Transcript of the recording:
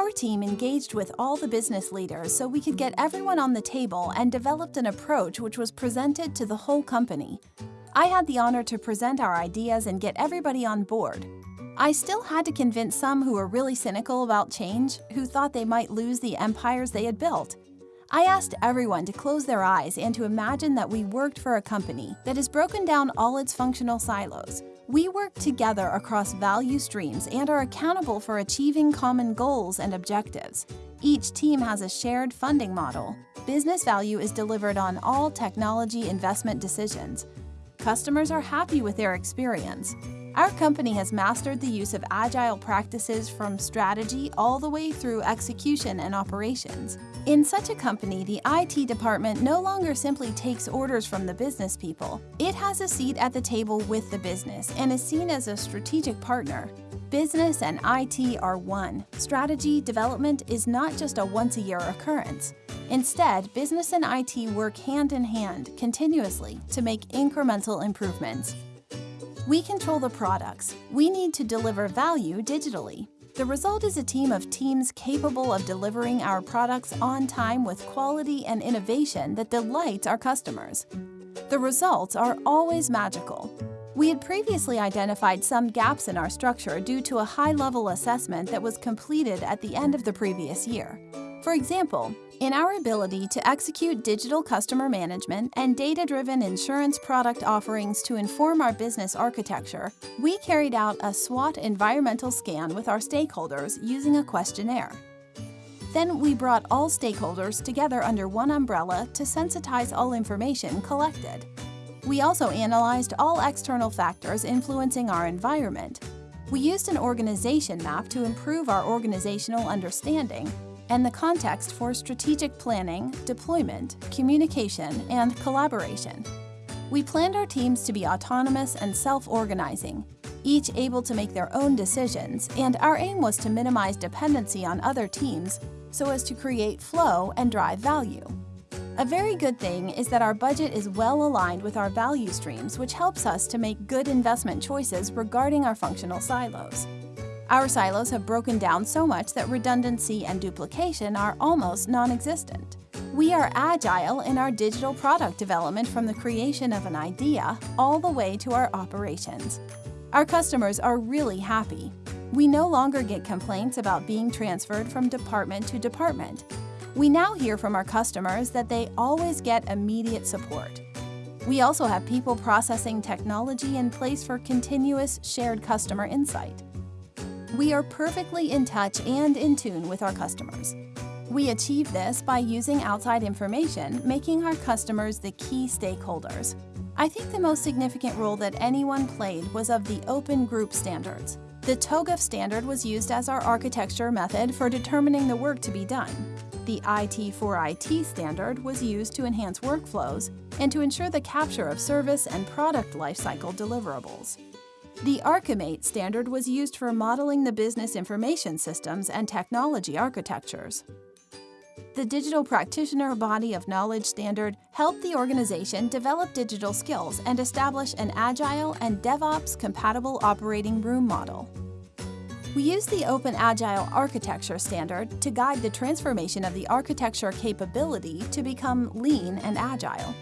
Our team engaged with all the business leaders so we could get everyone on the table and developed an approach which was presented to the whole company. I had the honor to present our ideas and get everybody on board. I still had to convince some who were really cynical about change, who thought they might lose the empires they had built. I asked everyone to close their eyes and to imagine that we worked for a company that has broken down all its functional silos. We work together across value streams and are accountable for achieving common goals and objectives. Each team has a shared funding model. Business value is delivered on all technology investment decisions. Customers are happy with their experience. Our company has mastered the use of agile practices from strategy all the way through execution and operations. In such a company, the IT department no longer simply takes orders from the business people. It has a seat at the table with the business and is seen as a strategic partner. Business and IT are one. Strategy development is not just a once-a-year occurrence. Instead, business and IT work hand in hand, continuously, to make incremental improvements. We control the products. We need to deliver value digitally. The result is a team of teams capable of delivering our products on time with quality and innovation that delights our customers. The results are always magical. We had previously identified some gaps in our structure due to a high-level assessment that was completed at the end of the previous year. For example, in our ability to execute digital customer management and data-driven insurance product offerings to inform our business architecture, we carried out a SWOT environmental scan with our stakeholders using a questionnaire. Then we brought all stakeholders together under one umbrella to sensitize all information collected. We also analyzed all external factors influencing our environment. We used an organization map to improve our organizational understanding and the context for strategic planning, deployment, communication, and collaboration. We planned our teams to be autonomous and self-organizing, each able to make their own decisions, and our aim was to minimize dependency on other teams so as to create flow and drive value. A very good thing is that our budget is well aligned with our value streams, which helps us to make good investment choices regarding our functional silos. Our silos have broken down so much that redundancy and duplication are almost non-existent. We are agile in our digital product development from the creation of an idea all the way to our operations. Our customers are really happy. We no longer get complaints about being transferred from department to department. We now hear from our customers that they always get immediate support. We also have people processing technology in place for continuous shared customer insight we are perfectly in touch and in tune with our customers. We achieve this by using outside information, making our customers the key stakeholders. I think the most significant role that anyone played was of the open group standards. The TOGAF standard was used as our architecture method for determining the work to be done. The IT4IT standard was used to enhance workflows and to ensure the capture of service and product lifecycle deliverables. The ArchiMate standard was used for modeling the business information systems and technology architectures. The Digital Practitioner Body of Knowledge standard helped the organization develop digital skills and establish an agile and DevOps-compatible operating room model. We use the Open Agile Architecture standard to guide the transformation of the architecture capability to become lean and agile.